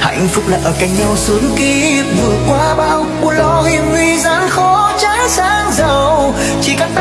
hạnh phúc là ở cạnh nhau suốt kiếp vượt qua bao buồn lo hiểm nguy gian khó trái sáng giàu. Chỉ cần ta